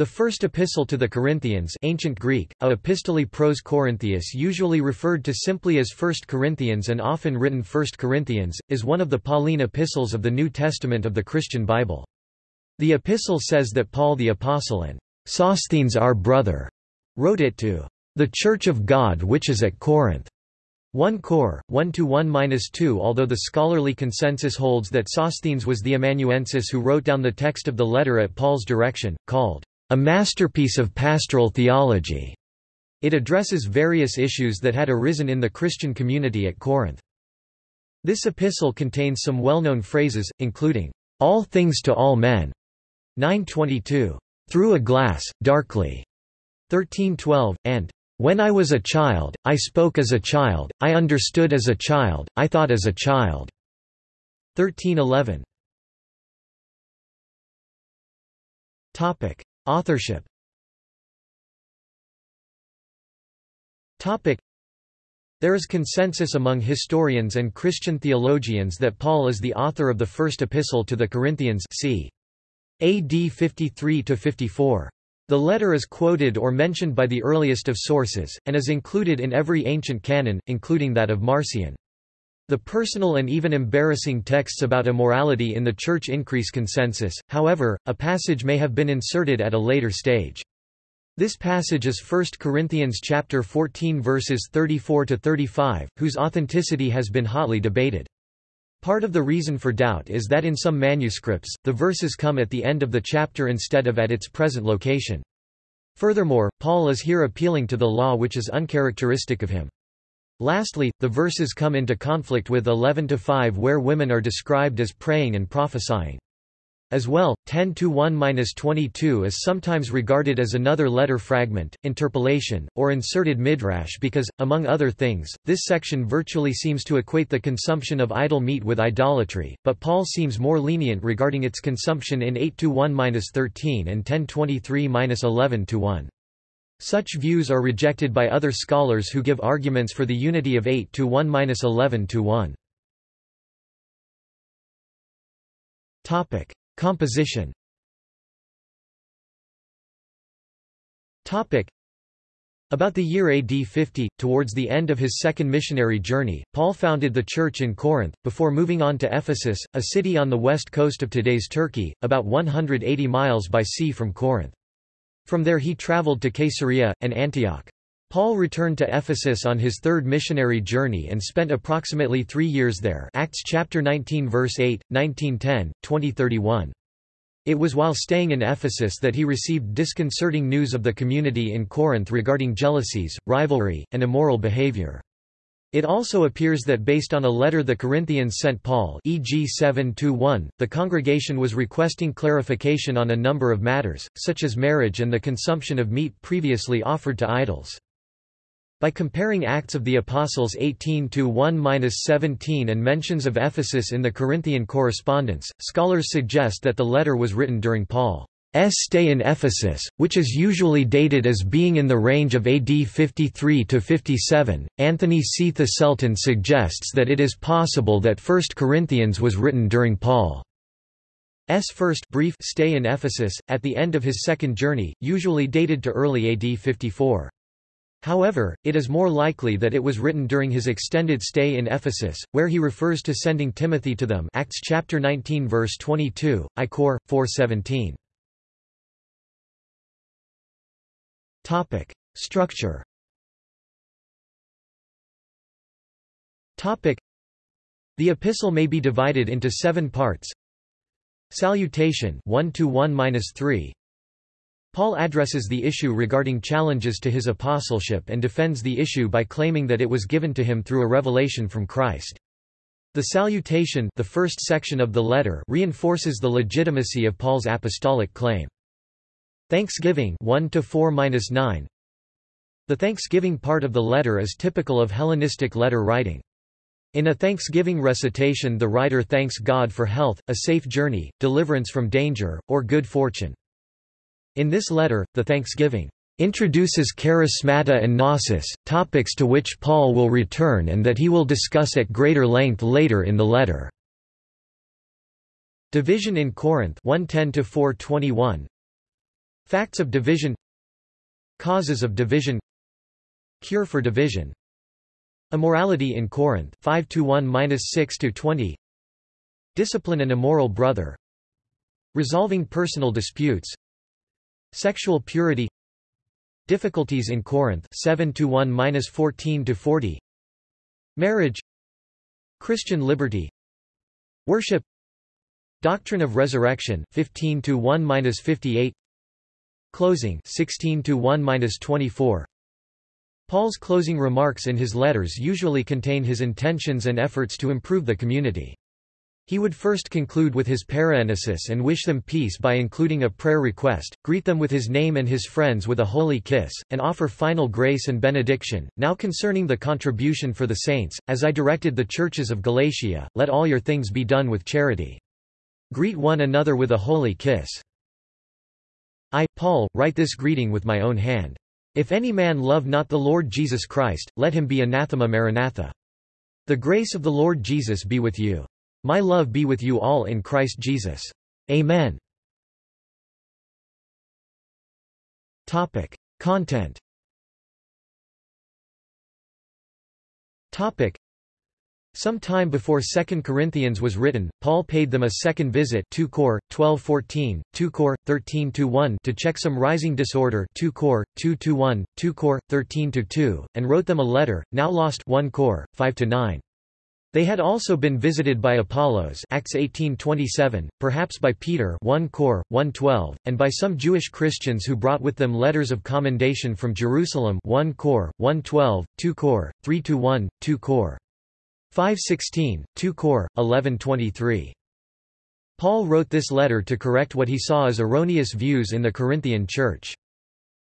The first epistle to the Corinthians ancient Greek, a epistole pros Corinthius usually referred to simply as 1 Corinthians and often written 1 Corinthians, is one of the Pauline epistles of the New Testament of the Christian Bible. The epistle says that Paul the Apostle and Sosthenes our brother wrote it to the Church of God which is at Corinth. 1 Cor. 1 to 1-2 Although the scholarly consensus holds that Sosthenes was the amanuensis who wrote down the text of the letter at Paul's direction, called a masterpiece of pastoral theology. It addresses various issues that had arisen in the Christian community at Corinth. This epistle contains some well-known phrases, including, "...all things to all men", 922, "...through a glass, darkly", 1312, and "...when I was a child, I spoke as a child, I understood as a child, I thought as a child", 1311. Topic. Authorship There is consensus among historians and Christian theologians that Paul is the author of the first epistle to the Corinthians c. AD 53–54. The letter is quoted or mentioned by the earliest of sources, and is included in every ancient canon, including that of Marcion. The personal and even embarrassing texts about immorality in the Church increase consensus, however, a passage may have been inserted at a later stage. This passage is 1 Corinthians chapter 14 verses 34 to 35, whose authenticity has been hotly debated. Part of the reason for doubt is that in some manuscripts, the verses come at the end of the chapter instead of at its present location. Furthermore, Paul is here appealing to the law which is uncharacteristic of him. Lastly, the verses come into conflict with 11-5 where women are described as praying and prophesying. As well, 10-1-22 is sometimes regarded as another letter fragment, interpolation, or inserted midrash because, among other things, this section virtually seems to equate the consumption of idol meat with idolatry, but Paul seems more lenient regarding its consumption in 8-1-13 and 10-23-11-1. Such views are rejected by other scholars who give arguments for the unity of 8 to 1-11 to 1. Topic: Composition. Topic: About the year AD 50, towards the end of his second missionary journey, Paul founded the church in Corinth, before moving on to Ephesus, a city on the west coast of today's Turkey, about 180 miles by sea from Corinth. From there he traveled to Caesarea, and Antioch. Paul returned to Ephesus on his third missionary journey and spent approximately three years there Acts chapter 19 verse 8, 1910, 2031. It was while staying in Ephesus that he received disconcerting news of the community in Corinth regarding jealousies, rivalry, and immoral behavior. It also appears that based on a letter the Corinthians sent Paul e.g. 7-1, the congregation was requesting clarification on a number of matters, such as marriage and the consumption of meat previously offered to idols. By comparing Acts of the Apostles 18-1-17 and mentions of Ephesus in the Corinthian correspondence, scholars suggest that the letter was written during Paul. S stay in Ephesus, which is usually dated as being in the range of AD 53 to 57. Anthony C. Thiselton suggests that it is possible that 1 Corinthians was written during Paul's first brief stay in Ephesus, at the end of his second journey, usually dated to early AD 54. However, it is more likely that it was written during his extended stay in Ephesus, where he refers to sending Timothy to them Acts chapter 19 verse 22, I Cor. 417. Topic: Structure. Topic: The epistle may be divided into 7 parts. Salutation 1 to 1-3. Paul addresses the issue regarding challenges to his apostleship and defends the issue by claiming that it was given to him through a revelation from Christ. The salutation the first section of the letter reinforces the legitimacy of Paul's apostolic claim. Thanksgiving 1 to 4-9 The thanksgiving part of the letter is typical of Hellenistic letter writing. In a thanksgiving recitation the writer thanks God for health, a safe journey, deliverance from danger, or good fortune. In this letter, the thanksgiving introduces charismata and gnosis, topics to which Paul will return and that he will discuss at greater length later in the letter. Division in Corinth 110 421 Facts of division. Causes of division. Cure for division. Immorality in Corinth 5 1 6 20 Discipline an immoral brother. Resolving personal disputes. Sexual purity. Difficulties in Corinth 7 1 14 40 Marriage. Christian liberty. Worship. Doctrine of Resurrection 15 1 58 Closing 16 to 1 24 Paul's closing remarks in his letters usually contain his intentions and efforts to improve the community. He would first conclude with his paraenesis and wish them peace by including a prayer request, greet them with his name and his friends with a holy kiss, and offer final grace and benediction. Now concerning the contribution for the saints, as I directed the churches of Galatia, let all your things be done with charity. Greet one another with a holy kiss. I, Paul, write this greeting with my own hand. If any man love not the Lord Jesus Christ, let him be anathema maranatha. The grace of the Lord Jesus be with you. My love be with you all in Christ Jesus. Amen. Topic. Content Topic. Some time before 2 Corinthians was written, Paul paid them a second visit 2 Cor, 12-14, 2 Cor, 13-1 to check some rising disorder 2 Cor, 2-1, 2 Cor, 13-2, and wrote them a letter, now lost 1 Cor, 5-9. They had also been visited by Apollos Acts 18:27, perhaps by Peter 1 Cor 1:12, and by some Jewish Christians who brought with them letters of commendation from Jerusalem 1 Cor 1:12, 2 Cor 3-1, 2 Cor 5:16, 2 Cor 11:23. Paul wrote this letter to correct what he saw as erroneous views in the Corinthian church.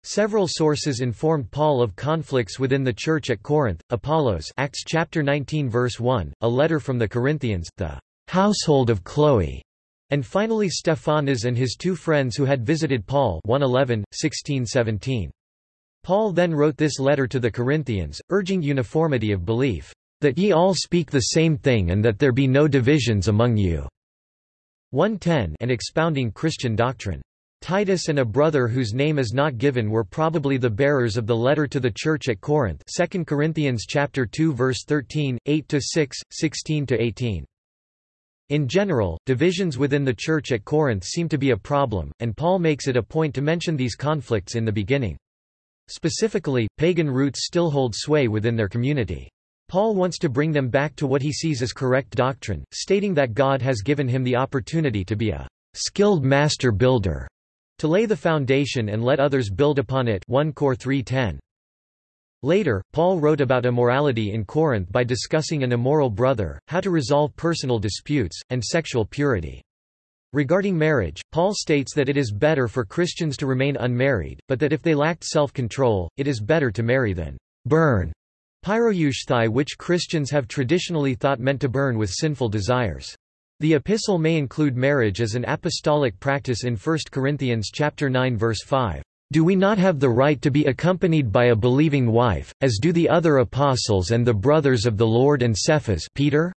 Several sources informed Paul of conflicts within the church at Corinth. Apollos, Acts chapter 19 verse 1, a letter from the Corinthians, the household of Chloe, and finally Stephanas and his two friends who had visited Paul 111, 16-17. Paul then wrote this letter to the Corinthians, urging uniformity of belief, "...that ye all speak the same thing and that there be no divisions among you." 110 and expounding Christian doctrine. Titus and a brother whose name is not given were probably the bearers of the letter to the church at Corinth 2 Corinthians chapter 2 verse 13, 8-6, 16-18. In general, divisions within the church at Corinth seem to be a problem, and Paul makes it a point to mention these conflicts in the beginning. Specifically, pagan roots still hold sway within their community. Paul wants to bring them back to what he sees as correct doctrine, stating that God has given him the opportunity to be a skilled master builder to lay the foundation and let others build upon it 1 Cor 3.10. Later, Paul wrote about immorality in Corinth by discussing an immoral brother, how to resolve personal disputes, and sexual purity. Regarding marriage, Paul states that it is better for Christians to remain unmarried, but that if they lacked self-control, it is better to marry than burn pyrousthai which Christians have traditionally thought meant to burn with sinful desires. The epistle may include marriage as an apostolic practice in 1 Corinthians chapter 9 verse 5. Do we not have the right to be accompanied by a believing wife, as do the other apostles and the brothers of the Lord and Cephas Peter?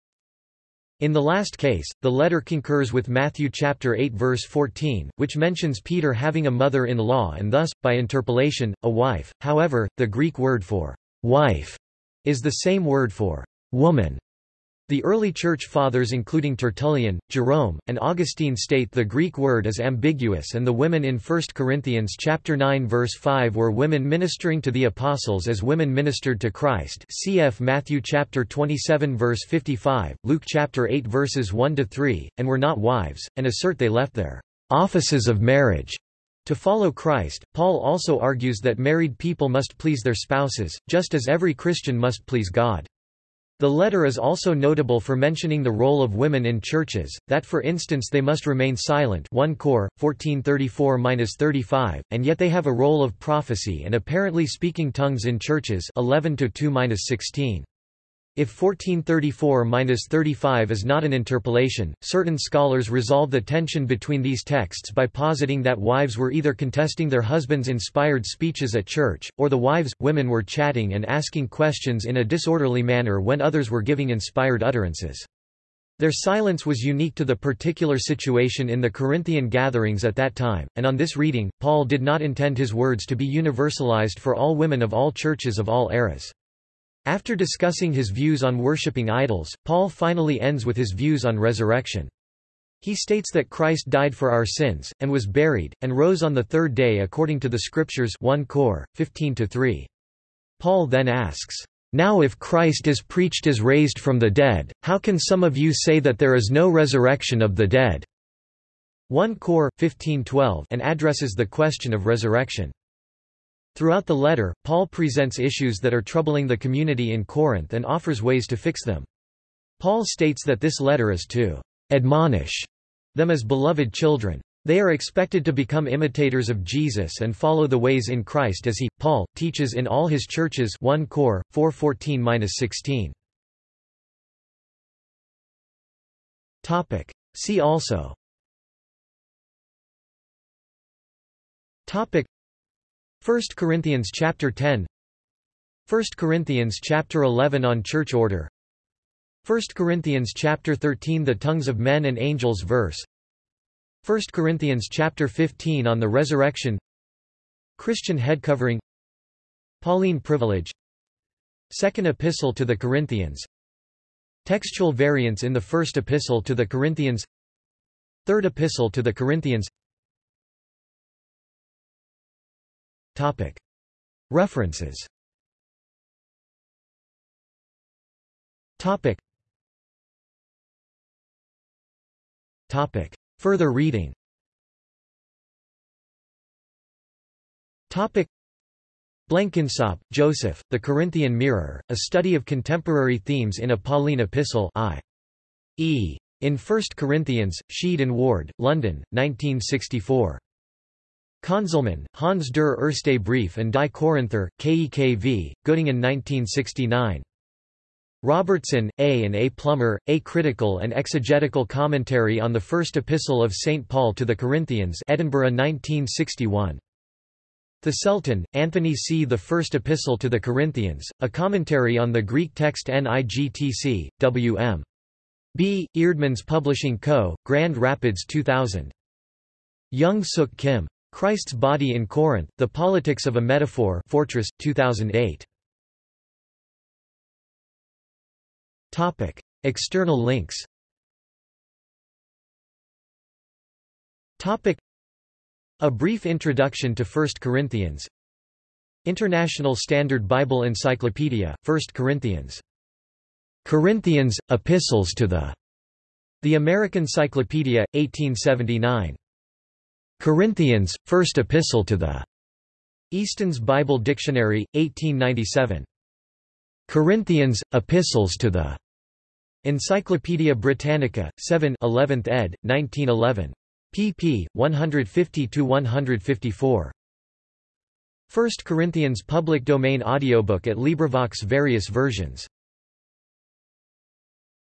In the last case, the letter concurs with Matthew chapter 8 verse 14, which mentions Peter having a mother-in-law and thus, by interpolation, a wife. However, the Greek word for wife is the same word for woman. The early Church Fathers including Tertullian, Jerome, and Augustine state the Greek word is ambiguous and the women in 1 Corinthians chapter 9 verse 5 were women ministering to the apostles as women ministered to Christ cf Matthew chapter 27 verse 55, Luke chapter 8 verses 1 to 3, and were not wives, and assert they left their offices of marriage to follow Christ. Paul also argues that married people must please their spouses, just as every Christian must please God. The letter is also notable for mentioning the role of women in churches, that for instance they must remain silent 1 Cor, 1434-35, and yet they have a role of prophecy and apparently speaking tongues in churches 11 2-16. If 1434-35 is not an interpolation, certain scholars resolve the tension between these texts by positing that wives were either contesting their husbands' inspired speeches at church, or the wives, women were chatting and asking questions in a disorderly manner when others were giving inspired utterances. Their silence was unique to the particular situation in the Corinthian gatherings at that time, and on this reading, Paul did not intend his words to be universalized for all women of all churches of all eras. After discussing his views on worshipping idols, Paul finally ends with his views on resurrection. He states that Christ died for our sins, and was buried, and rose on the third day according to the Scriptures 1 Cor. 15-3. Paul then asks, now if Christ is preached as raised from the dead, how can some of you say that there is no resurrection of the dead? 1 Cor. 1512 and addresses the question of resurrection. Throughout the letter, Paul presents issues that are troubling the community in Corinth and offers ways to fix them. Paul states that this letter is to admonish them as beloved children. They are expected to become imitators of Jesus and follow the ways in Christ as he, Paul, teaches in all his churches 1 Cor. 414-16. See also Topic 1 Corinthians chapter 10 1 Corinthians chapter 11 on church order. 1 Corinthians chapter 13 The tongues of men and angels verse. 1 Corinthians chapter 15 on the resurrection. Christian head covering. Pauline privilege. Second epistle to the Corinthians. Textual variants in the first epistle to the Corinthians. Third epistle to the Corinthians References Further reading Blenkinsopp, Joseph, The Corinthian Mirror, A Study of Contemporary Themes in a Pauline Epistle I. E. In 1 Corinthians, Sheed and Ward, London, 1964. Conzelmann, Hans der Erste Brief and Die Korinther, KEKV, Göttingen 1969. Robertson, A. and A. Plummer, A Critical and Exegetical Commentary on the First Epistle of St. Paul to the Corinthians Edinburgh 1961. Thiselton, Anthony C. The First Epistle to the Corinthians, A Commentary on the Greek Text NIGTC, W.M. B. Eerdmans Publishing Co., Grand Rapids 2000. Yung Suk Kim. Christ's Body in Corinth, The Politics of a Metaphor Fortress, 2008. Topic. External links Topic. A brief introduction to 1 Corinthians International Standard Bible Encyclopedia, 1 Corinthians. Corinthians, Epistles to the The American Cyclopedia, 1879. Corinthians, First Epistle to the Easton's Bible Dictionary, 1897. Corinthians, Epistles to the Encyclopædia Britannica, 7 11th ed., 1911. pp. 150–154. 1 Corinthians public domain audiobook at LibriVox various versions